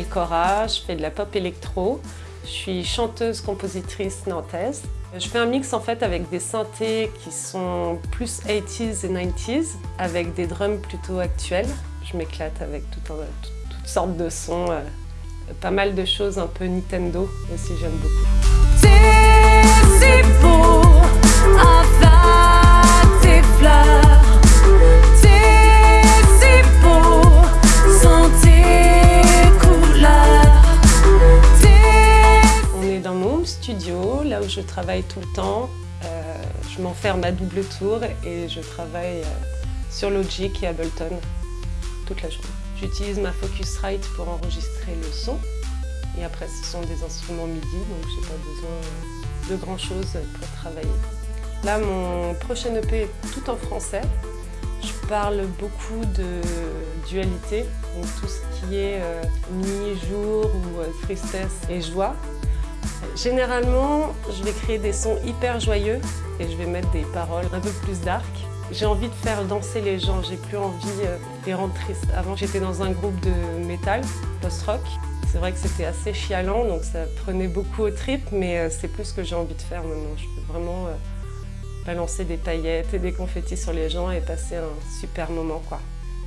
Cora, je fais de la pop électro. Je suis chanteuse-compositrice nantaise. Je fais un mix en fait avec des synthés qui sont plus 80s et 90s, avec des drums plutôt actuels. Je m'éclate avec tout toutes sortes de sons, euh, pas mal de choses un peu Nintendo aussi, j'aime beaucoup. Là où je travaille tout le temps. Euh, je m'enferme à double tour et je travaille euh, sur Logic et Ableton toute la journée. J'utilise ma Focusrite pour enregistrer le son. Et après, ce sont des instruments MIDI, donc je n'ai pas besoin de grand chose pour travailler. Là, mon prochain EP est tout en français. Je parle beaucoup de dualité, donc tout ce qui est euh, nuit, jour ou tristesse et joie. Généralement, je vais créer des sons hyper joyeux et je vais mettre des paroles un peu plus dark. J'ai envie de faire danser les gens, j'ai plus envie euh, de les rendre tristes. Avant, j'étais dans un groupe de métal, post-rock. C'est vrai que c'était assez chialant, donc ça prenait beaucoup aux tripes, mais euh, c'est plus ce que j'ai envie de faire maintenant. Je peux vraiment euh, balancer des paillettes et des confettis sur les gens et passer un super moment. quoi.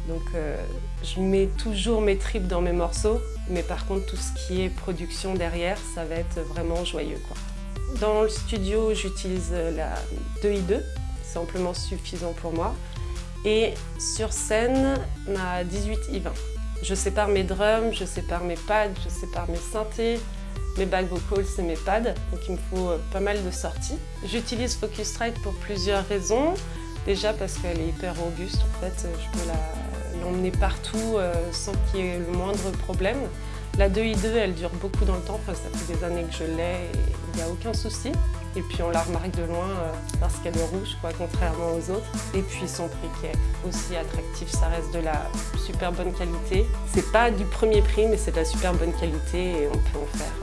Donc euh, je mets toujours mes tripes dans mes morceaux, mais par contre tout ce qui est production derrière, ça va être vraiment joyeux. Quoi. Dans le studio, j'utilise la 2i2, c'est amplement suffisant pour moi. Et sur scène, ma 18i20. Je sépare mes drums, je sépare mes pads, je sépare mes synthés, mes back vocals et mes pads, donc il me faut euh, pas mal de sorties. J'utilise Focusrite pour plusieurs raisons. Déjà parce qu'elle est hyper robuste, en fait, je peux l'emmener partout euh, sans qu'il y ait le moindre problème. La 2i2, elle dure beaucoup dans le temps, ça fait des années que je l'ai et il n'y a aucun souci. Et puis on la remarque de loin euh, parce qu'elle est rouge, quoi, contrairement aux autres. Et puis son prix qui est aussi attractif, ça reste de la super bonne qualité. C'est pas du premier prix, mais c'est de la super bonne qualité et on peut en faire